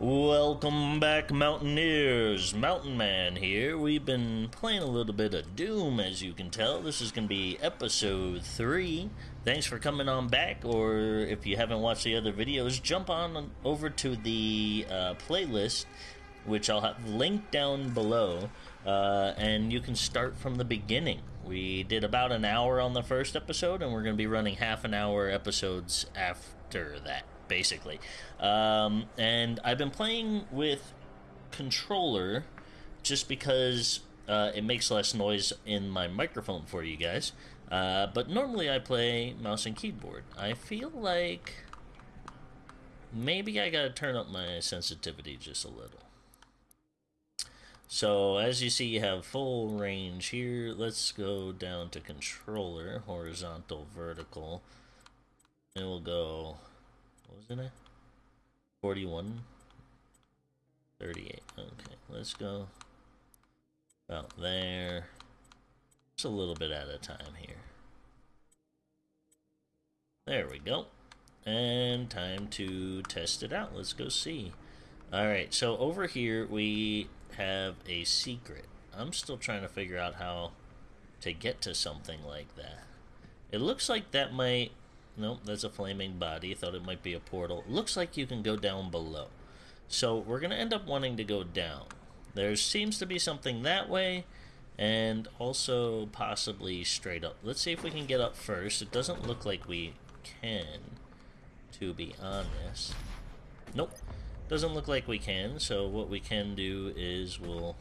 Welcome back, Mountaineers. Mountain Man here. We've been playing a little bit of Doom, as you can tell. This is going to be episode 3. Thanks for coming on back, or if you haven't watched the other videos, jump on over to the uh, playlist, which I'll have linked down below, uh, and you can start from the beginning. We did about an hour on the first episode, and we're going to be running half an hour episodes after that basically. Um, and I've been playing with controller just because uh, it makes less noise in my microphone for you guys. Uh, but normally I play mouse and keyboard. I feel like maybe I gotta turn up my sensitivity just a little. So as you see, you have full range here. Let's go down to controller, horizontal, vertical, and we'll go what was it 41? 38. Okay, let's go about there. Just a little bit at a time here. There we go. And time to test it out. Let's go see. Alright, so over here we have a secret. I'm still trying to figure out how to get to something like that. It looks like that might Nope, that's a flaming body. Thought it might be a portal. Looks like you can go down below. So we're going to end up wanting to go down. There seems to be something that way, and also possibly straight up. Let's see if we can get up first. It doesn't look like we can, to be honest. Nope, doesn't look like we can, so what we can do is we'll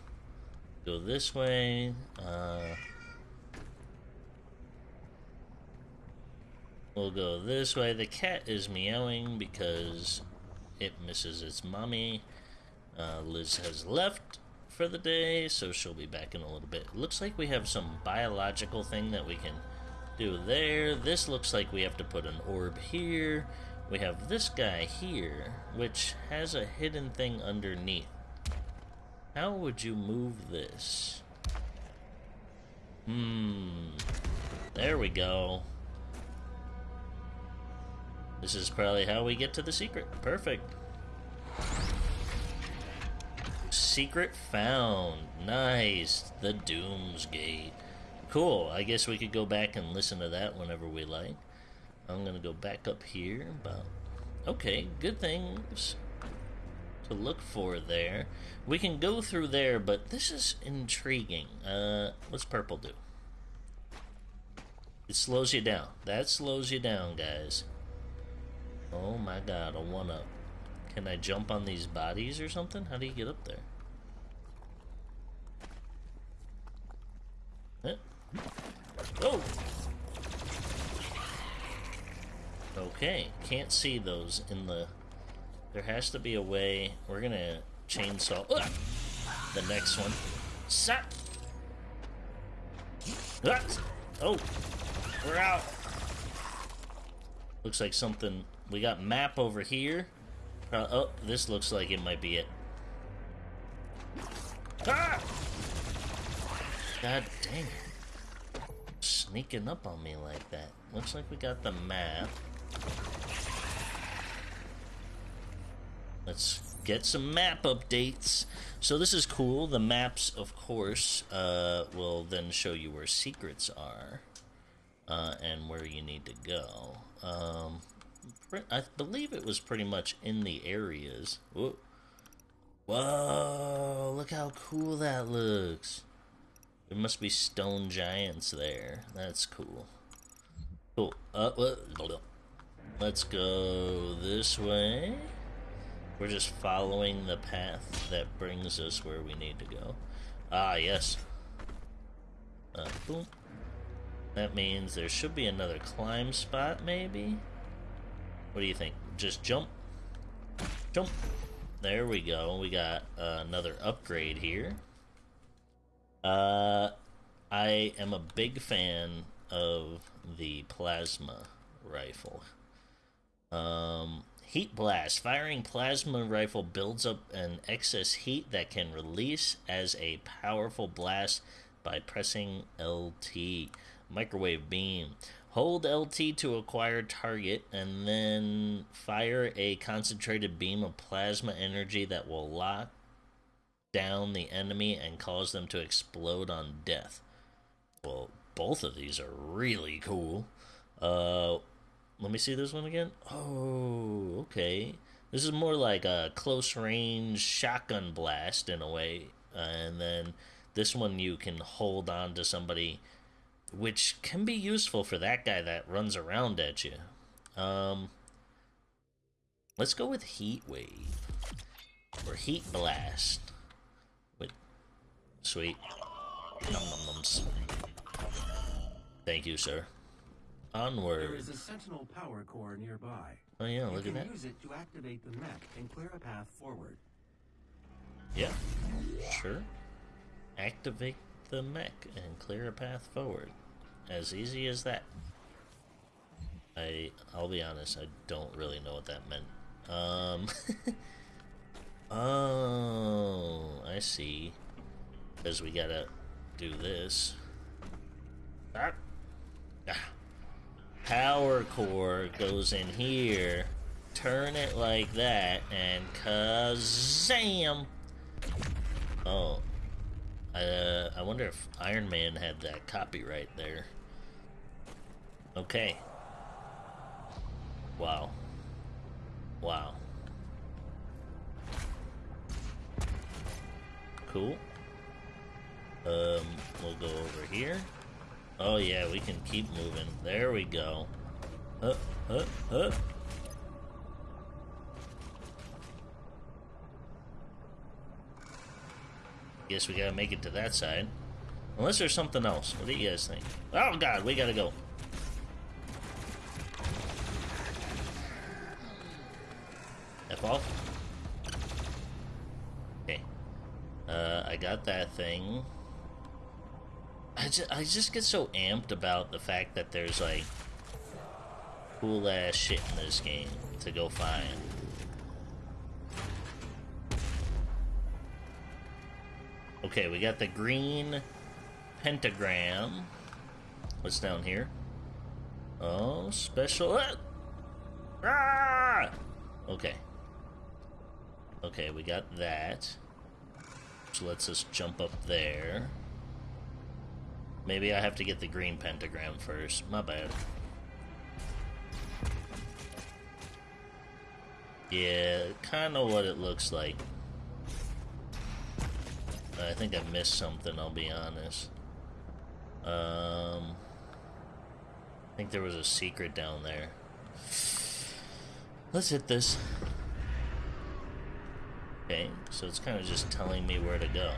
go this way. Uh, We'll go this way. The cat is meowing because it misses its mommy. Uh, Liz has left for the day, so she'll be back in a little bit. Looks like we have some biological thing that we can do there. This looks like we have to put an orb here. We have this guy here, which has a hidden thing underneath. How would you move this? Hmm. There we go. This is probably how we get to the secret. Perfect. Secret found. Nice. The Doomsgate. Cool. I guess we could go back and listen to that whenever we like. I'm gonna go back up here. But okay, good things to look for there. We can go through there, but this is intriguing. Uh, what's purple do? It slows you down. That slows you down, guys. Oh my god, a one up. Can I jump on these bodies or something? How do you get up there? Oh! Okay, can't see those in the... There has to be a way... We're gonna chainsaw... Ugh! The next one. Ah! Oh! We're out! Looks like something we got map over here. Uh, oh, this looks like it might be it. Ah! God dang it. Sneaking up on me like that. Looks like we got the map. Let's get some map updates. So this is cool. The maps, of course, uh, will then show you where secrets are. Uh, and where you need to go. Um, I believe it was pretty much in the areas. Whoa. Whoa, look how cool that looks. There must be stone giants there. That's cool. Cool. Uh, let's go this way. We're just following the path that brings us where we need to go. Ah, yes. Uh, boom. That means there should be another climb spot, maybe? What do you think? Just jump? Jump. There we go. We got uh, another upgrade here. Uh, I am a big fan of the plasma rifle. Um, heat blast. Firing plasma rifle builds up an excess heat that can release as a powerful blast by pressing LT. Microwave beam. Hold LT to acquire target and then fire a concentrated beam of plasma energy that will lock down the enemy and cause them to explode on death. Well, both of these are really cool. Uh, let me see this one again. Oh, okay. This is more like a close range shotgun blast in a way. Uh, and then this one you can hold on to somebody, which can be useful for that guy that runs around at you. Um, let's go with Heat Wave or Heat Blast. With sweet. Num num nums. Thank you, sir. Onward. There is a Sentinel power core nearby. Oh yeah, you look at that. use it to activate the mech and clear a path forward. Yeah, sure. Activate the mech and clear a path forward. As easy as that. I I'll be honest, I don't really know what that meant. Um Oh, I see. Because we gotta do this. Ah. Ah. Power core goes in here. Turn it like that, and kazam! Oh, uh, I wonder if Iron Man had that copyright there. Okay. Wow. Wow. Cool. Um, we'll go over here. Oh yeah, we can keep moving. There we go. Uh, uh, uh. Guess we gotta make it to that side. Unless there's something else. What do you guys think? Oh god, we gotta go. F off. Okay. Uh, I got that thing. I just, I just get so amped about the fact that there's like cool ass shit in this game to go find. Okay, we got the green pentagram. What's down here? Oh, special. Ah! ah! Okay. Okay, we got that. Which lets us jump up there. Maybe I have to get the green pentagram first. My bad. Yeah, kind of what it looks like. I think I missed something, I'll be honest. Um, I think there was a secret down there. Let's hit this. Okay, so it's kind of just telling me where to go.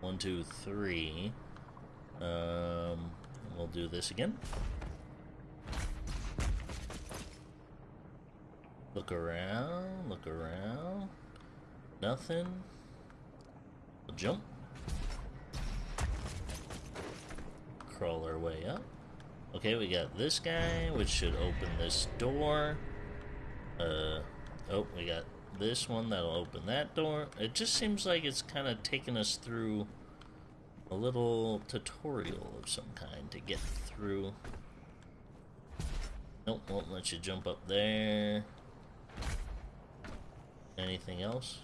One, two, three. Um, we'll do this again. Look around, look around. Nothing. We'll jump. Crawl our way up. Okay, we got this guy, which should open this door. Uh, oh, we got this one that'll open that door. It just seems like it's kind of taking us through a little tutorial of some kind to get through. Nope, won't let you jump up there. Anything else?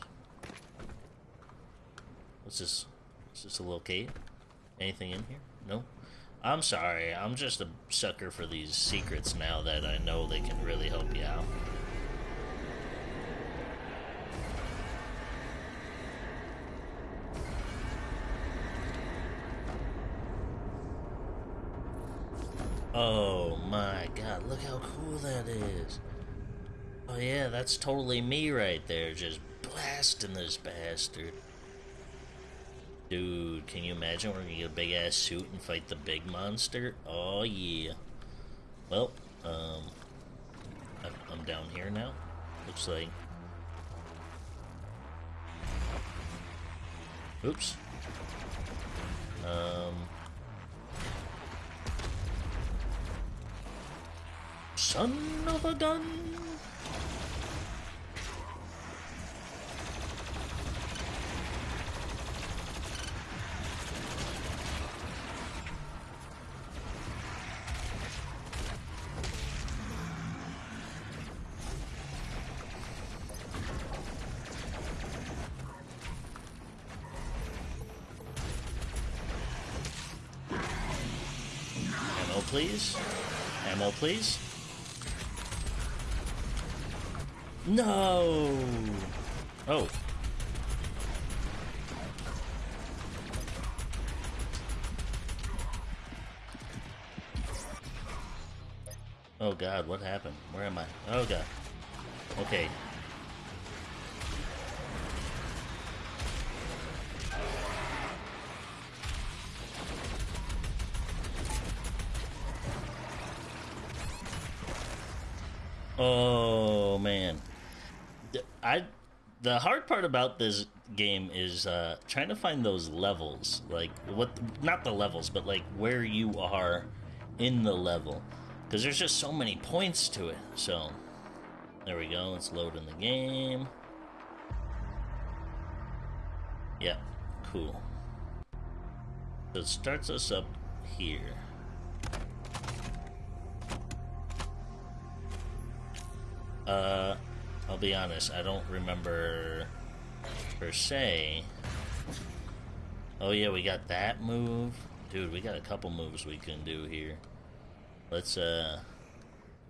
What's this? Is this a little cave? Anything in here? No? I'm sorry, I'm just a sucker for these secrets now that I know they can really help you out. Oh my god, look how cool that is. Oh yeah, that's totally me right there, just blasting this bastard. Dude, can you imagine we're gonna get a big ass suit and fight the big monster? Oh yeah. Well, um, I'm down here now. Looks like. Oops. Um. Son of a gun! Please. Ammo, please. No! Oh. Oh god, what happened? Where am I? Oh god. Okay. Oh man. I the part about this game is uh, trying to find those levels, like what not the levels, but like where you are in the level because there's just so many points to it. So, there we go. Let's load in the game. Yep, cool. So it starts us up here. Uh, I'll be honest, I don't remember per se. Oh yeah, we got that move. Dude, we got a couple moves we can do here. Let's, uh,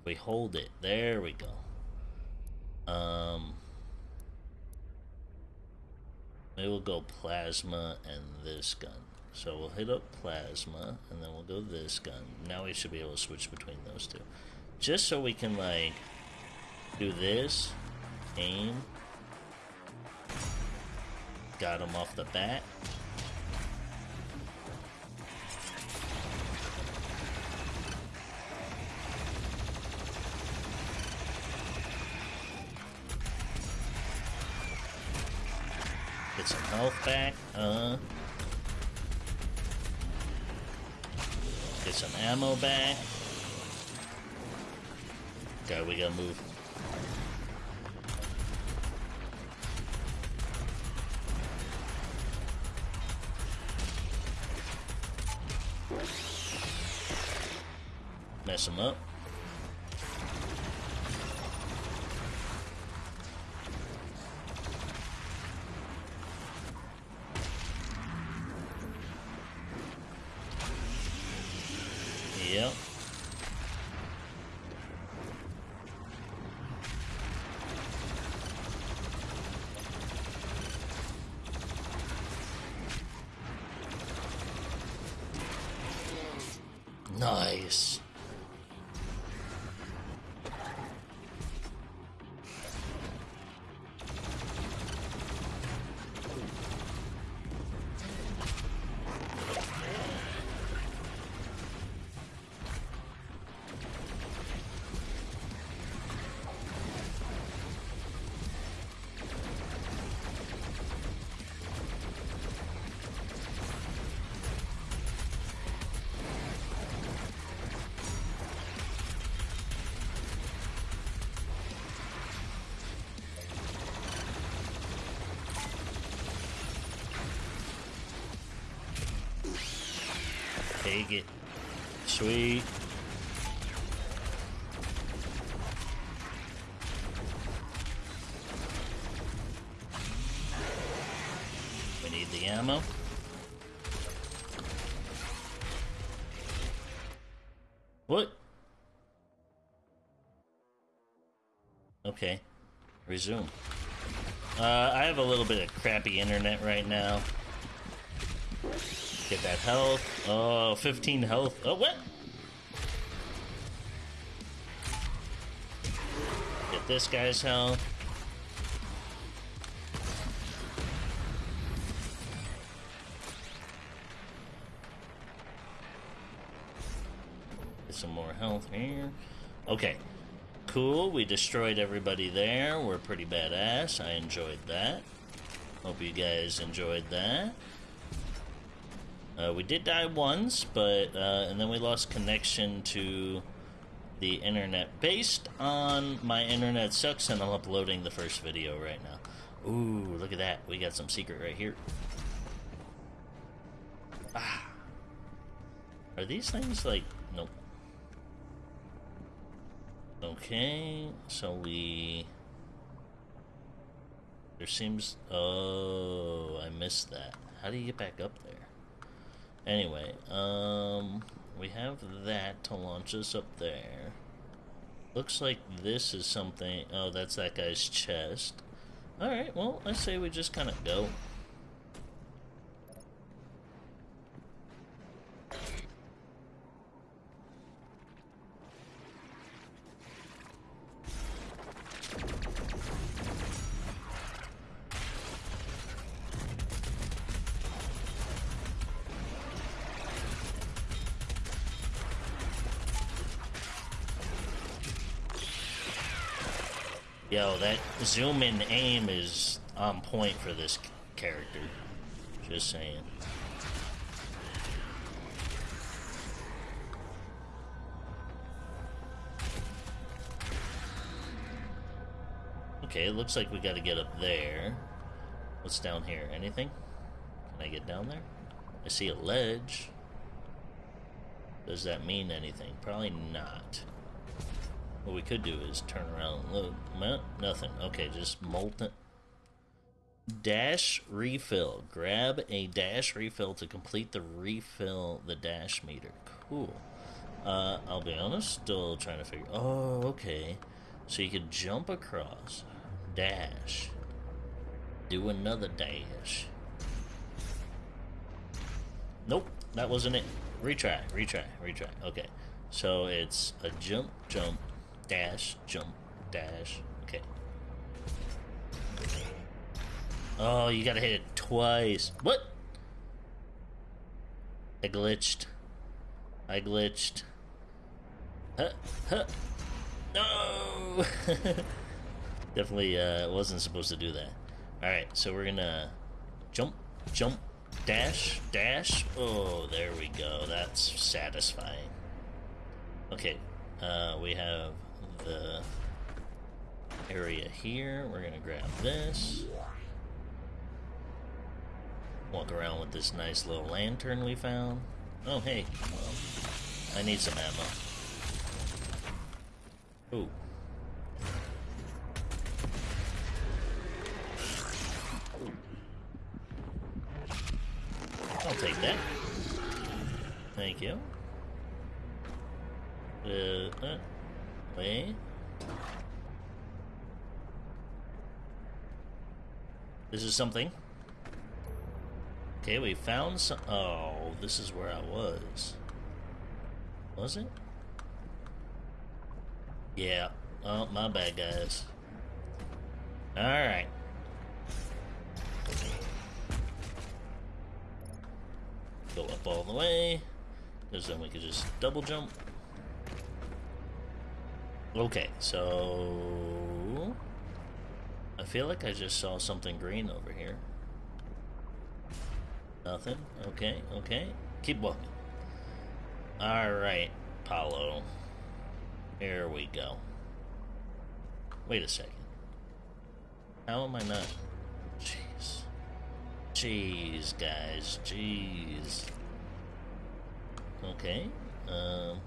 we hold it. There we go. Um, we'll go plasma and this gun. So we'll hit up plasma, and then we'll go this gun. Now we should be able to switch between those two. Just so we can, like, do this, aim. Got him off the bat. Get some health back. Uh. Get some ammo back. Okay, we gotta move. Mess him up. Yep. Nice. Take it. Sweet. We need the ammo. What? Okay. Resume. Uh, I have a little bit of crappy internet right now. Get that health. Oh, 15 health. Oh, what? Get this guy's health. Get some more health here. Okay. Cool. We destroyed everybody there. We're pretty badass. I enjoyed that. Hope you guys enjoyed that. Uh, we did die once, but uh, and then we lost connection to the internet. Based on my internet sucks, and I'm uploading the first video right now. Ooh, look at that! We got some secret right here. Ah, are these things like nope? Okay, so we. There seems. Oh, I missed that. How do you get back up there? Anyway, um, we have that to launch us up there. Looks like this is something. Oh, that's that guy's chest. Alright, well, I say we just kind of go. That zoom in aim is on point for this character. Just saying. Okay, it looks like we gotta get up there. What's down here? Anything? Can I get down there? I see a ledge. Does that mean anything? Probably not. What we could do is turn around and look. No, nothing. Okay, just molten. Dash refill. Grab a dash refill to complete the refill the dash meter. Cool. Uh, I'll be honest, still trying to figure. Oh, okay. So you could jump across, dash, do another dash. Nope, that wasn't it. Retry, retry, retry. Okay, so it's a jump, jump, dash, jump, dash. Okay. Oh, you gotta hit it twice. What? I glitched. I glitched. Huh, huh. No! Definitely uh, wasn't supposed to do that. Alright, so we're gonna jump, jump, dash, dash. Oh, there we go. That's satisfying. Okay, uh, we have the area here. We're gonna grab this. Walk around with this nice little lantern we found. Oh, hey. I need some ammo. Ooh. I'll take that. Thank you. Uh, uh, wait. This is something. Okay, we found some. Oh, this is where I was. Was it? Yeah. Oh, my bad, guys. Alright. Go up all the way. Because then we could just double jump. Okay, so... I feel like I just saw something green over here. Nothing? Okay, okay. Keep walking. Alright, Paulo. Here we go. Wait a second. How am I not? Jeez. Jeez, guys. Jeez. Okay. Um.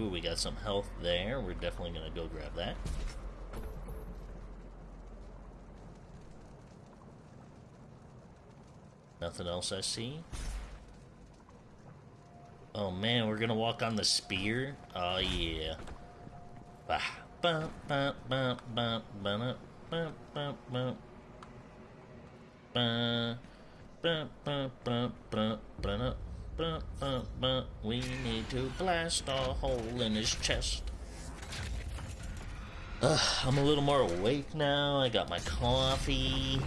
Ooh, we got some health there. We're definitely gonna go grab that. Nothing else I see. Oh man, we're gonna walk on the spear? Oh yeah. Bah. Bah, bah, bah, bah, bah, bah, bah, bah. Bah, bah, bah, bah, bah, bah, We need to blast a hole in his chest. Ugh, I'm a little more awake now. I got my coffee.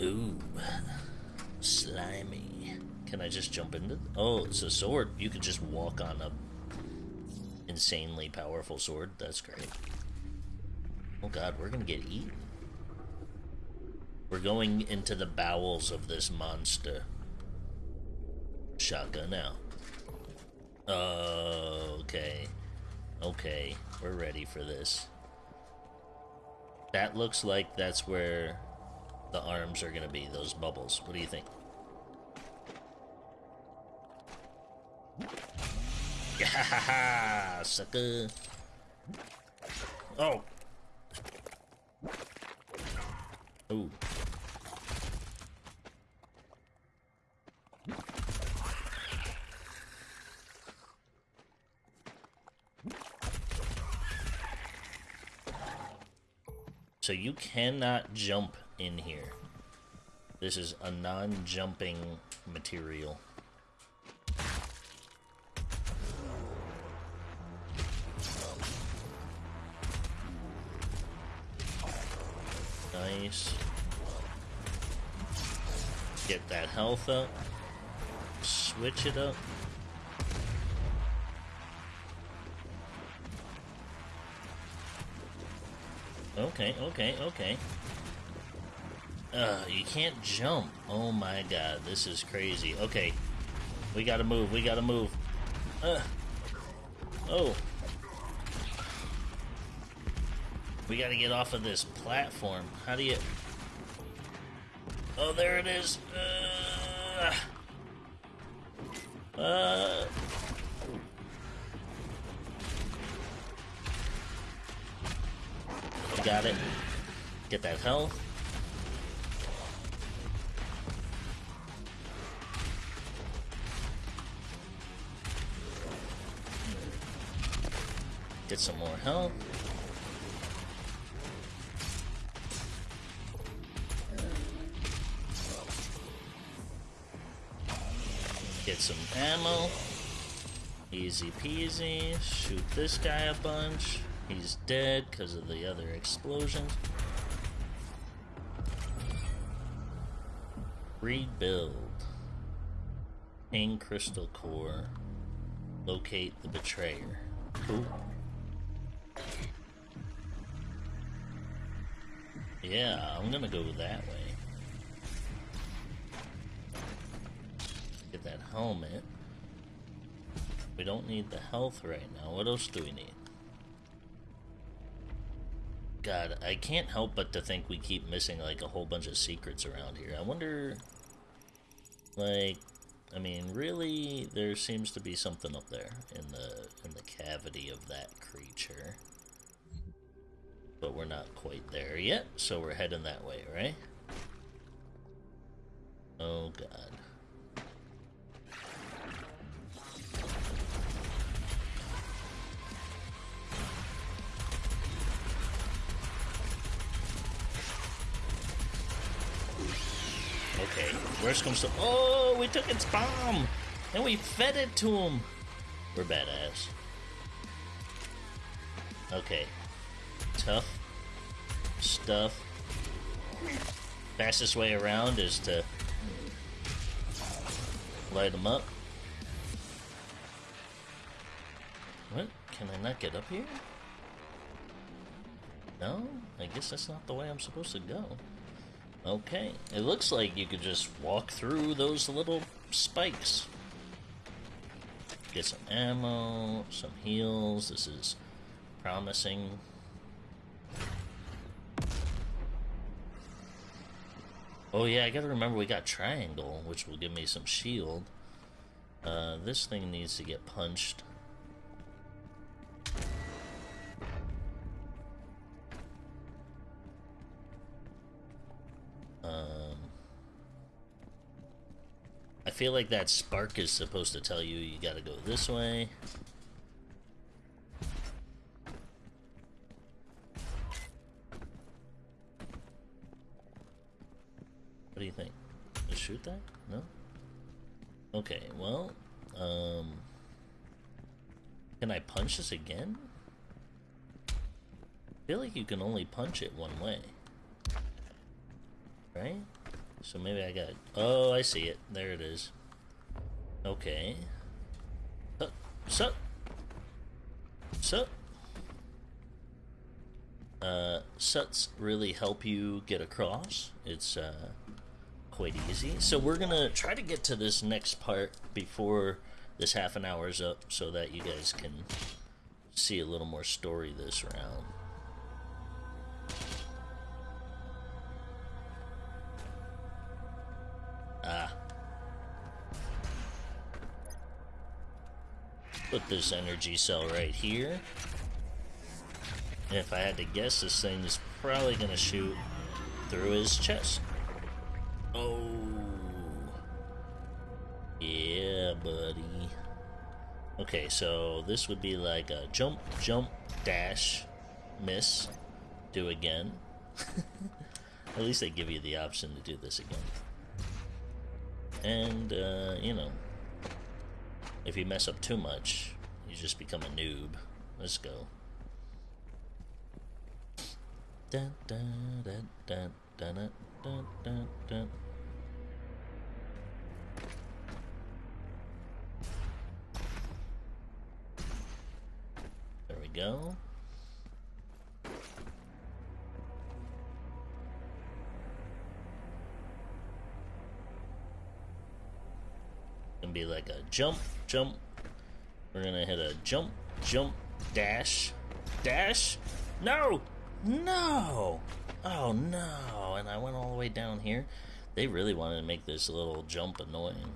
Ooh, slimy. Can I just jump into? Oh, it's a sword. You can just walk on a insanely powerful sword. That's great. Oh god, we're gonna get eaten. We're going into the bowels of this monster. Shotgun now. Oh, okay. Okay, we're ready for this. That looks like that's where the arms are gonna be, those bubbles. What do you think? Yeah, sucker. Oh. Ooh. So you cannot jump in here. This is a non-jumping material. Nice. Get that health up. Switch it up. Okay, okay, okay. Uh, you can't jump. Oh my god, this is crazy. Okay. We gotta move, we gotta move. Uh. Oh. We gotta get off of this platform. How do you... Oh, there it is. Uh... Uh... got it. Get that health. Get some more health. Get some ammo. Easy peasy. Shoot this guy a bunch. He's dead because of the other explosions. Rebuild. Pain Crystal Core. Locate the Betrayer. Cool. Yeah, I'm gonna go that way. Get that helmet. We don't need the health right now. What else do we need? God, I can't help but to think we keep missing like a whole bunch of secrets around here. I wonder, like, I mean, really, there seems to be something up there in the in the cavity of that creature, but we're not quite there yet. So we're heading that way, right? Oh God. Okay, worst comes to. Oh, we took its bomb! And we fed it to him! We're badass. Okay. Tough stuff. Fastest way around is to light them up. What? Can I not get up here? No? I guess that's not the way I'm supposed to go. Okay, it looks like you could just walk through those little spikes. Get some ammo, some heals. This is promising. Oh yeah, I gotta remember we got triangle, which will give me some shield. Uh, this thing needs to get punched. Feel like that spark is supposed to tell you you gotta go this way. What do you think? Just shoot that? No? Okay, well, um... Can I punch this again? I feel like you can only punch it one way. So maybe I got... Oh, I see it. There it is. Okay. Sup? Sup? Sup? Uh, suts really help you get across. It's, uh, quite easy. So we're gonna try to get to this next part before this half an hour is up so that you guys can see a little more story this round. Put this energy cell right here. And if I had to guess, this thing is probably going to shoot through his chest. Oh. Yeah, buddy. Okay, so this would be like a jump, jump, dash, miss, do again. At least they give you the option to do this again. And, uh, you know, if you mess up too much, you just become a noob. Let's go. Dun, dun, dun, dun, dun, dun, dun, dun. There we go. Gonna be like a jump, jump. We're gonna hit a jump, jump, dash, dash. No, no. Oh no! And I went all the way down here. They really wanted to make this little jump annoying.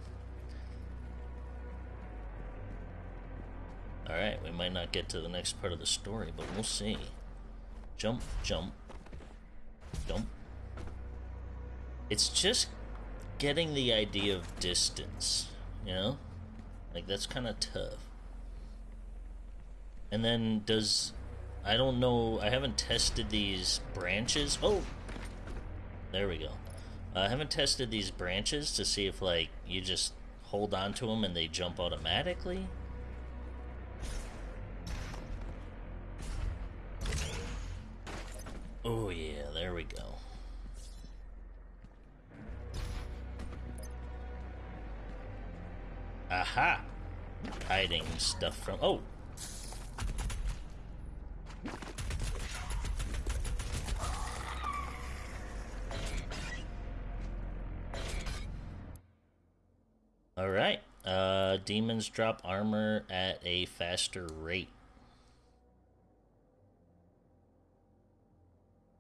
Alright, we might not get to the next part of the story, but we'll see. Jump, jump, jump. It's just getting the idea of distance, you know? Like, that's kind of tough. And then, does. I don't know. I haven't tested these branches. Oh! There we go. I haven't tested these branches to see if, like, you just hold on to them and they jump automatically. Oh yeah, there we go. Aha! Hiding stuff from. Oh! Alright. Uh, demons drop armor at a faster rate.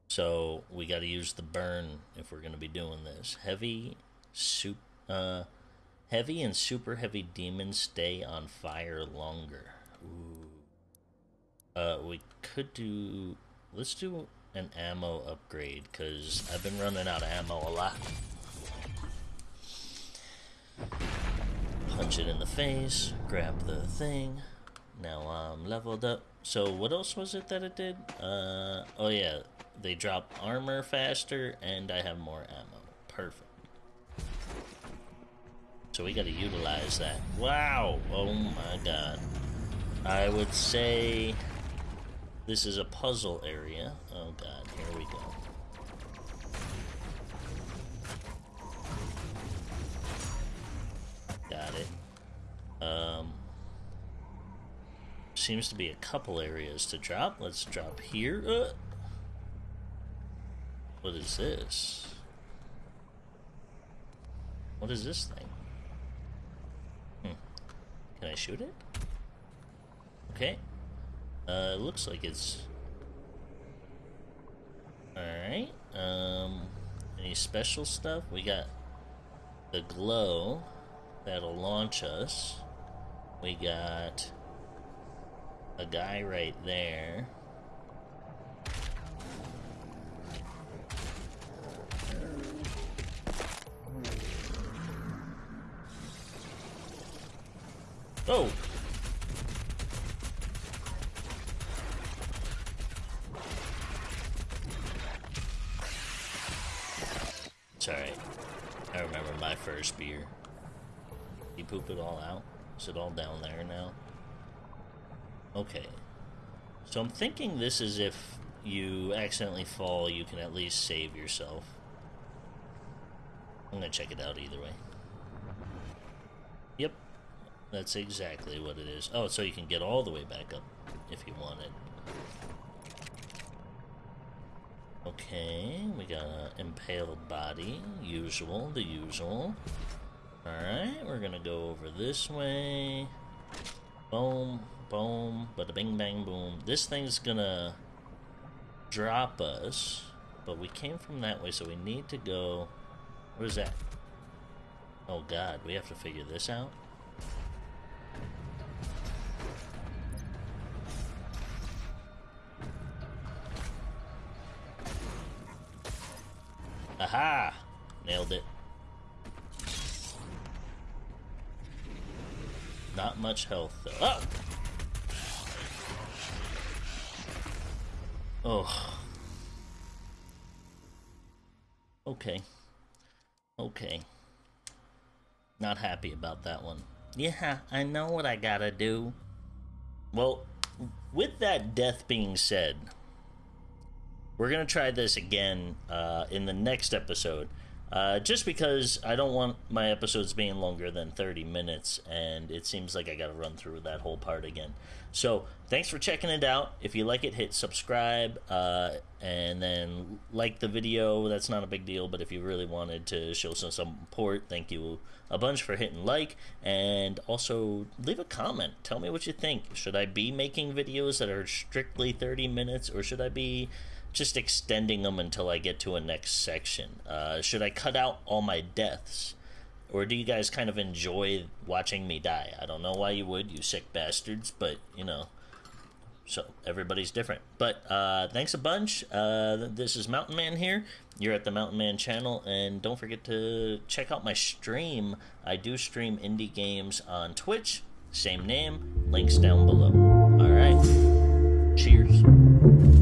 So we got to use the burn if we're going to be doing this. Heavy, soup, uh, heavy and super heavy demons stay on fire longer. Ooh. Uh, we could do. Let's do an ammo upgrade because I've been running out of ammo a lot. Punch it in the face. Grab the thing. Now I'm leveled up. So what else was it that it did? Uh, oh yeah, they drop armor faster, and I have more ammo. Perfect. So we gotta utilize that. Wow! Oh my god. I would say this is a puzzle area. Oh god, here we go. Got it. Um, seems to be a couple areas to drop. Let's drop here. Uh, what is this? What is this thing? Can I shoot it? Okay. Uh, it looks like it's... Alright. Um, any special stuff? We got the glow that'll launch us. We got a guy right there. Oh! It's alright. I remember my first beer. You poop it all out? Is it all down there now? Okay. So I'm thinking this is if you accidentally fall, you can at least save yourself. I'm gonna check it out either way. That's exactly what it is. Oh, so you can get all the way back up if you want it. Okay, we got an impaled body. Usual, the usual. Alright, we're gonna go over this way. Boom, boom, bada bing bang boom. This thing's gonna drop us, but we came from that way, so we need to go. What is that? Oh god, we have to figure this out? Health, though. Oh! Oh. Okay. Okay. Not happy about that one. Yeah, I know what I gotta do. Well, with that death being said, we're gonna try this again uh, in the next episode. Uh, just because I don't want my episodes being longer than 30 minutes, and it seems like I gotta run through that whole part again. So, thanks for checking it out. If you like it, hit subscribe, uh, and then like the video. That's not a big deal, but if you really wanted to show some support, thank you a bunch for hitting like, and also leave a comment. Tell me what you think. Should I be making videos that are strictly 30 minutes, or should I be just extending them until I get to a next section? Uh, should I cut out all my deaths? Or do you guys kind of enjoy watching me die? I don't know why you would, you sick bastards, but you know. So everybody's different. But uh, thanks a bunch. Uh, this is Mountain Man here. You're at the Mountain Man channel, and don't forget to check out my stream. I do stream indie games on Twitch. Same name. Links down below. All right. Cheers.